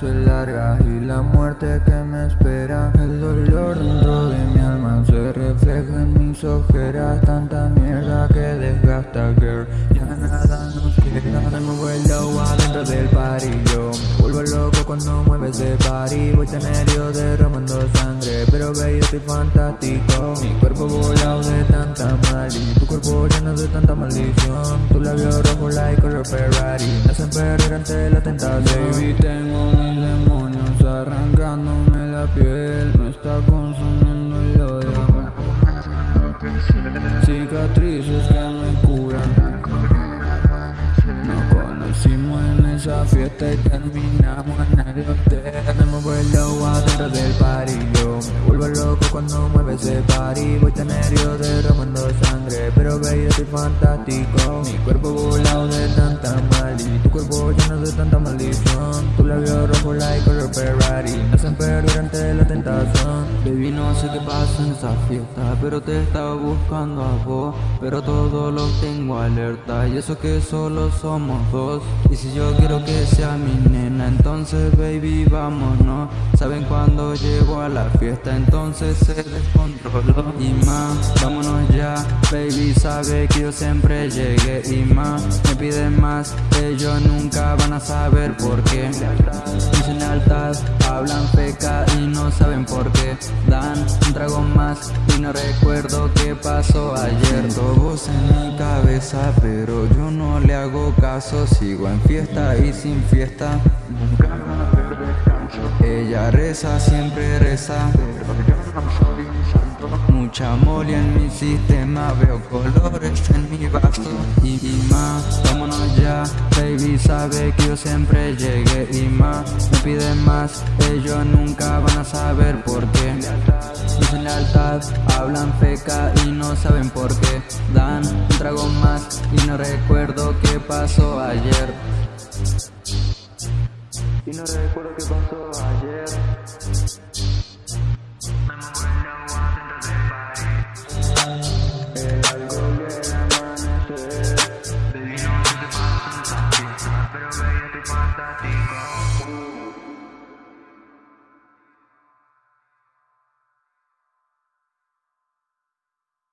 la muerte que me espera El dolor dentro de mi alma se refleja en mis ojeras Tanta mierda que desgasta, girl. Ya nada nos queda Me el agua dentro del me vuelvo loco cuando mueve ese party Voy tenerio derramando sangre Pero baby estoy fantástico. Mi cuerpo volado de tanta mal Y tu cuerpo lleno de tanta maldición. Tu labio rojo like color Ferrari Me hacen perder ante la tentación fiesta y terminamos en el hotel. Me muevo el agua dentro del party. Yo me vuelvo loco cuando mueve ese party. Voy tenerio derramando sangre Pero baby estoy fantástico. Mi cuerpo volado de tanta mal Y tu cuerpo lleno de tanta maldición. Tu labio rojo like color Ferrari. Me hacen perder la tentación sé qué pasa en esa fiesta Pero te estaba buscando a vos Pero todo lo tengo alerta Y eso que solo somos dos. Y si yo quiero que sea mi nena Entonces baby vámonos. Saben cuando llego a la fiesta Entonces se descontroló. Y más, vámonos ya Baby sabe que yo siempre llegué. Y más, me piden más Ellos nunca van a saber por qué. Dicen lealtad, hablan feca y no saben por qué. Dan un trago más. Y no recuerdo qué pasó ayer. Todos en mi cabeza pero yo no le hago caso. Sigo en fiesta y sin fiesta. Ella reza, siempre reza. Mucha mole en mi sistema Veo colores en mi vaso. Y, y más, vámonos Baby sabe que yo siempre llegué y más. Me piden más, ellos nunca van a saber por qué. Dicen lealtad, hablan feca y no saben por qué. Dan un trago más y no recuerdo qué pasó ayer. Y no recuerdo qué pasó ayer